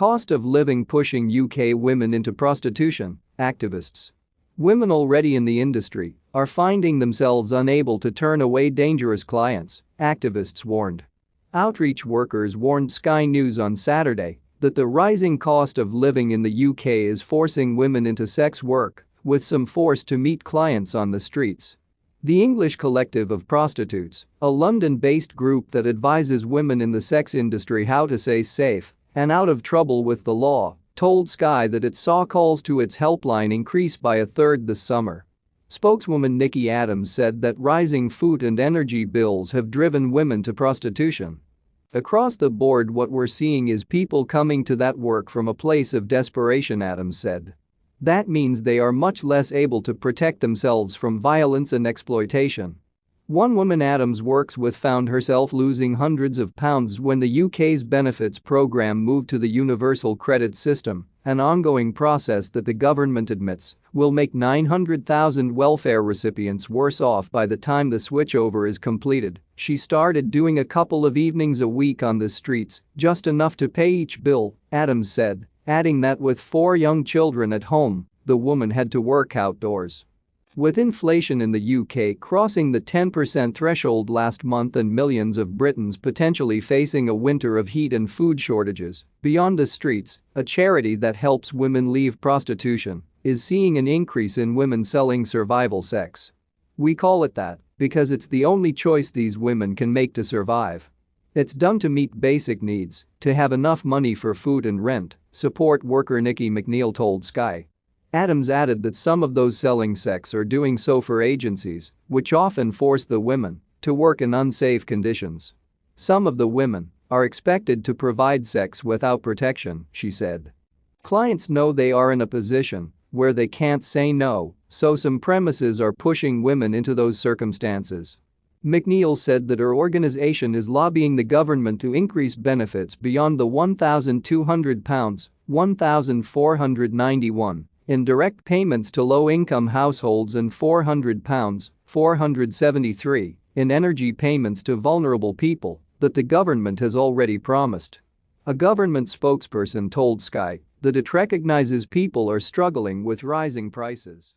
Cost of living pushing UK women into prostitution, activists. Women already in the industry are finding themselves unable to turn away dangerous clients, activists warned. Outreach workers warned Sky News on Saturday that the rising cost of living in the UK is forcing women into sex work, with some forced to meet clients on the streets. The English Collective of Prostitutes, a London-based group that advises women in the sex industry how to stay safe and out of trouble with the law, told Sky that it saw calls to its helpline increase by a third this summer. Spokeswoman Nikki Adams said that rising food and energy bills have driven women to prostitution. Across the board what we're seeing is people coming to that work from a place of desperation Adams said. That means they are much less able to protect themselves from violence and exploitation. One woman Adams works with found herself losing hundreds of pounds when the UK's benefits programme moved to the Universal Credit System, an ongoing process that the government admits will make 900,000 welfare recipients worse off by the time the switchover is completed. She started doing a couple of evenings a week on the streets, just enough to pay each bill, Adams said, adding that with four young children at home, the woman had to work outdoors. With inflation in the UK crossing the 10% threshold last month and millions of Britons potentially facing a winter of heat and food shortages, Beyond the Streets, a charity that helps women leave prostitution, is seeing an increase in women selling survival sex. We call it that because it's the only choice these women can make to survive. It's done to meet basic needs, to have enough money for food and rent, support worker Nikki McNeil told Sky. Adams added that some of those selling sex are doing so for agencies, which often force the women to work in unsafe conditions. Some of the women are expected to provide sex without protection, she said. Clients know they are in a position where they can't say no, so some premises are pushing women into those circumstances. McNeil said that her organization is lobbying the government to increase benefits beyond the £1,200, £1,491 in direct payments to low-income households and £400, 473 in energy payments to vulnerable people that the government has already promised. A government spokesperson told Sky that it recognizes people are struggling with rising prices.